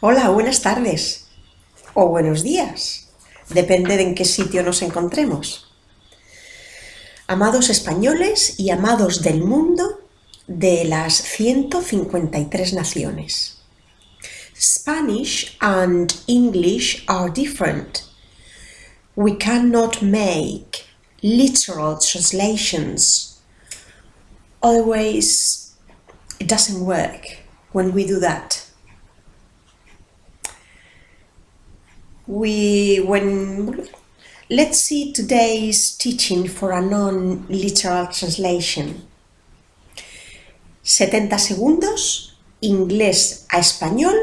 Hola, buenas tardes. O buenos días. Depende de en qué sitio nos encontremos. Amados españoles y amados del mundo de las 153 naciones. Spanish and English are different. We cannot make literal translations. Always, it doesn't work when we do that. We when let's see today's teaching for a non-literal translation. 70 segundos inglés a español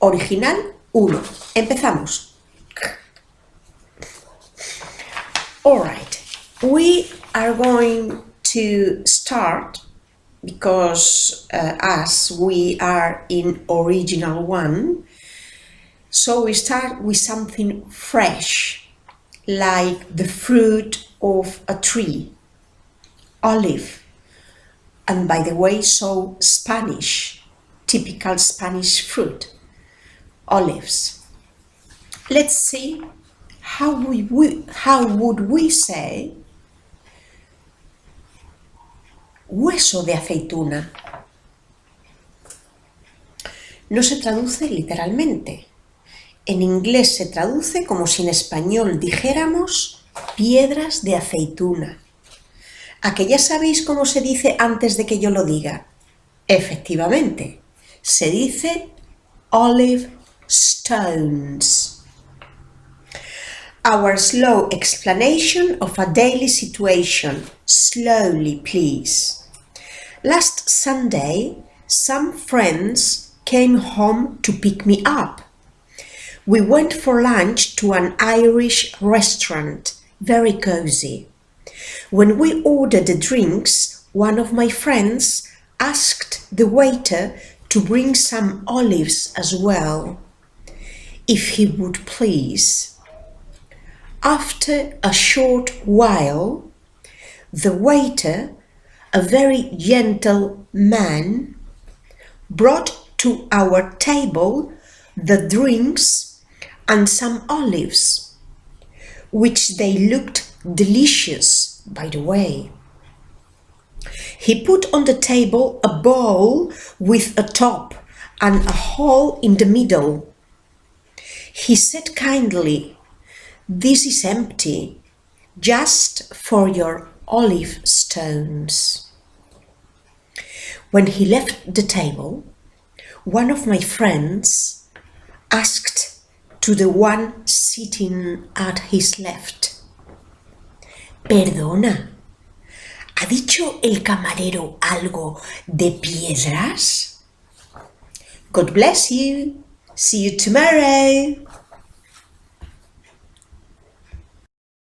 original 1 empezamos. All right. We are going to start because uh, as we are in original one so we start with something fresh, like the fruit of a tree, olive, and by the way, so Spanish, typical Spanish fruit, olives. Let's see how, we, how would we say hueso de aceituna. No se traduce literalmente, en inglés se traduce como si en español dijéramos piedras de aceituna. ¿A que ya sabéis cómo se dice antes de que yo lo diga? Efectivamente, se dice olive stones. Our slow explanation of a daily situation. Slowly, please. Last Sunday, some friends came home to pick me up. We went for lunch to an Irish restaurant, very cozy. When we ordered the drinks, one of my friends asked the waiter to bring some olives as well, if he would please. After a short while, the waiter, a very gentle man, brought to our table the drinks and some olives, which they looked delicious, by the way. He put on the table a bowl with a top and a hole in the middle. He said kindly, This is empty, just for your olive stones. When he left the table, one of my friends asked to the one sitting at his left. Perdona, ¿ha dicho el camarero algo de piedras? God bless you. See you tomorrow.